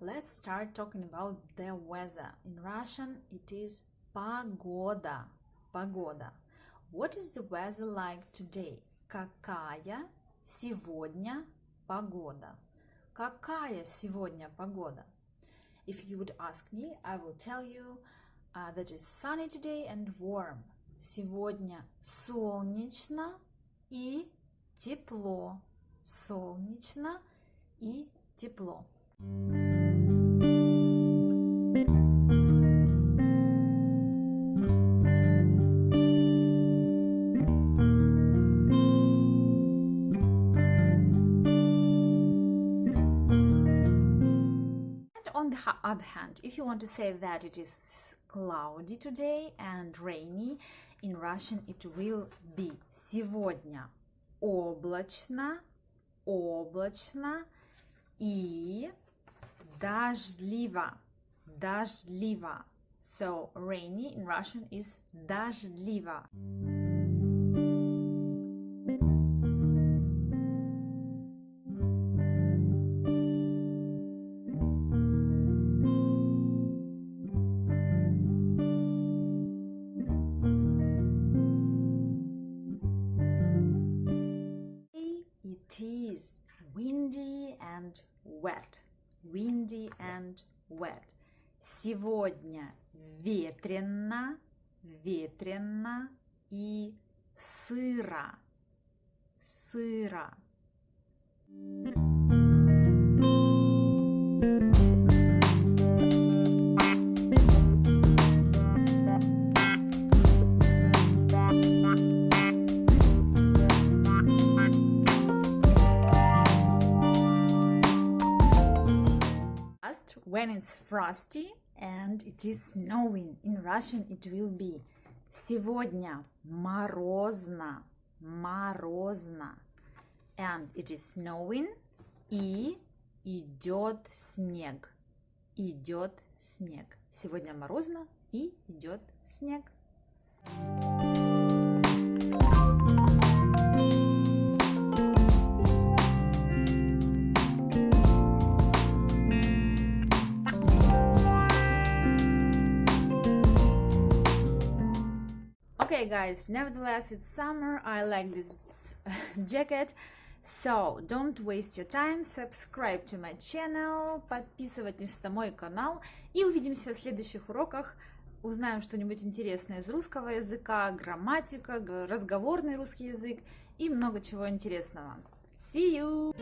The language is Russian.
let's start talking about the weather. In Russian, it is погода. Погода. What is the weather like today? Какая сегодня погода? Какая сегодня погода? If you would ask me, I will tell you uh, that it's sunny today and warm. Сегодня солнечно и тепло. Солнечно и тепло. on the ha- other hand, if you want to say that it is cloudy today and rainy, in Russian it will be сегодня облачно, облачно и дождливо, дождливо. So rainy in Russian is дождливо. Wet. Windy and wet. Сегодня ветрено, ветрено и сыро. Сыро. Frost when it's frosty and it is snowing. In Russian it will be сегодня морозно, морозно. And it is snowing и идет снег. Идет снег. Сегодня морозно и идет снег. Okay, guys, nevertheless, it's summer. I like this jacket. So, don't waste your time. Subscribe to my channel. Подписывайтесь на мой канал. И увидимся в следующих уроках. Узнаем что-нибудь интересное из русского языка, грамматика, разговорный русский язык и много чего интересного. See you!